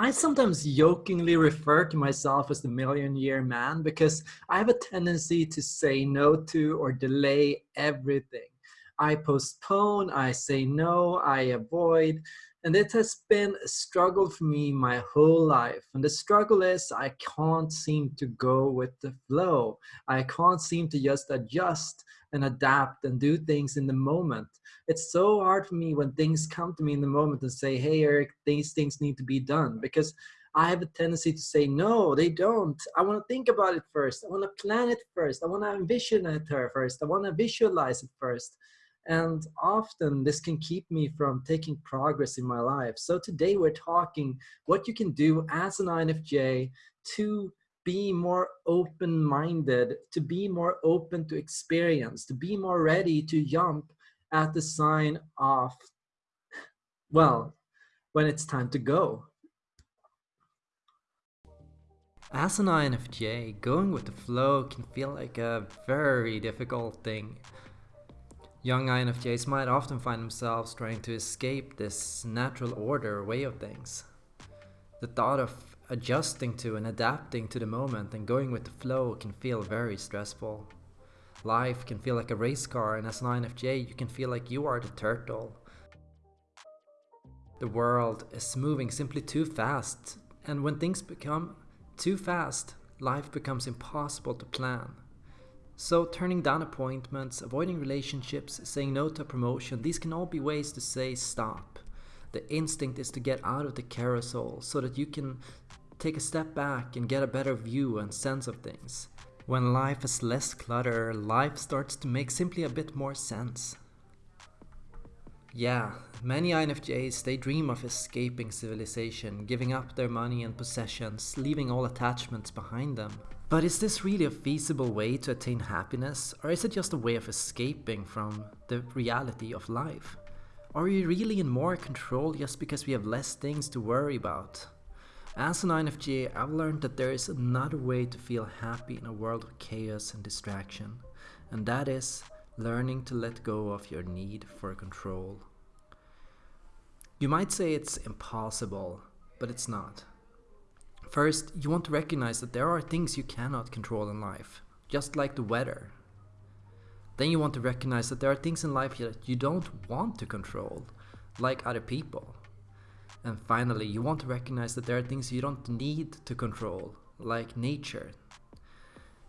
I sometimes jokingly refer to myself as the million year man because I have a tendency to say no to or delay everything. I postpone, I say no, I avoid, and it has been a struggle for me my whole life. And the struggle is I can't seem to go with the flow. I can't seem to just adjust and adapt and do things in the moment. It's so hard for me when things come to me in the moment and say, hey, Eric, these things need to be done because I have a tendency to say, no, they don't. I want to think about it first. I want to plan it first. I want to envision it first. I want to visualize it first. And often this can keep me from taking progress in my life. So today we're talking what you can do as an INFJ to be more open-minded, to be more open to experience, to be more ready to jump at the sign of, well, when it's time to go. As an INFJ, going with the flow can feel like a very difficult thing. Young INFJs might often find themselves trying to escape this natural order way of things. The thought of adjusting to and adapting to the moment and going with the flow can feel very stressful. Life can feel like a race car and as an INFJ you can feel like you are the turtle. The world is moving simply too fast and when things become too fast, life becomes impossible to plan. So turning down appointments, avoiding relationships, saying no to promotion, these can all be ways to say stop. The instinct is to get out of the carousel so that you can take a step back and get a better view and sense of things. When life is less clutter, life starts to make simply a bit more sense. Yeah, many INFJs, they dream of escaping civilization, giving up their money and possessions, leaving all attachments behind them. But is this really a feasible way to attain happiness, or is it just a way of escaping from the reality of life? Are we really in more control just because we have less things to worry about? As an INFJ, I've learned that there is another way to feel happy in a world of chaos and distraction, and that is learning to let go of your need for control. You might say it's impossible, but it's not. First, you want to recognize that there are things you cannot control in life, just like the weather. Then you want to recognize that there are things in life that you don't want to control, like other people. And finally, you want to recognize that there are things you don't need to control, like nature.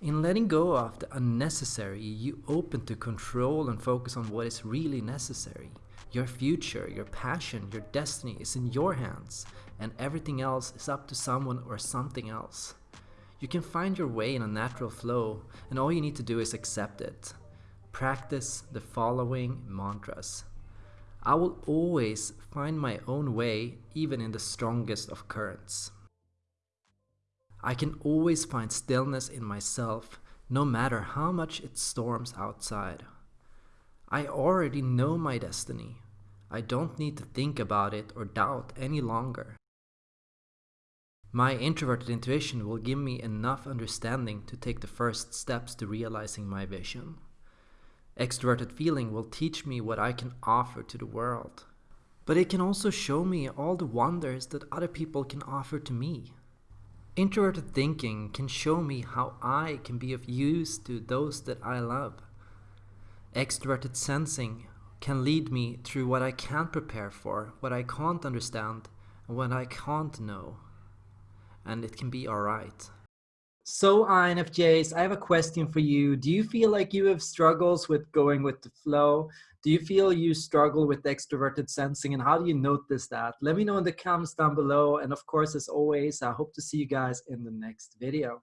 In letting go of the unnecessary, you open to control and focus on what is really necessary. Your future, your passion, your destiny is in your hands, and everything else is up to someone or something else. You can find your way in a natural flow, and all you need to do is accept it. Practice the following mantras. I will always find my own way even in the strongest of currents. I can always find stillness in myself no matter how much it storms outside. I already know my destiny. I don't need to think about it or doubt any longer. My introverted intuition will give me enough understanding to take the first steps to realizing my vision. Extroverted feeling will teach me what I can offer to the world. But it can also show me all the wonders that other people can offer to me. Introverted thinking can show me how I can be of use to those that I love. Extroverted sensing can lead me through what I can't prepare for, what I can't understand, and what I can't know. And it can be alright. So INFJs, I have a question for you. Do you feel like you have struggles with going with the flow? Do you feel you struggle with extroverted sensing and how do you notice that? Let me know in the comments down below. And of course, as always, I hope to see you guys in the next video.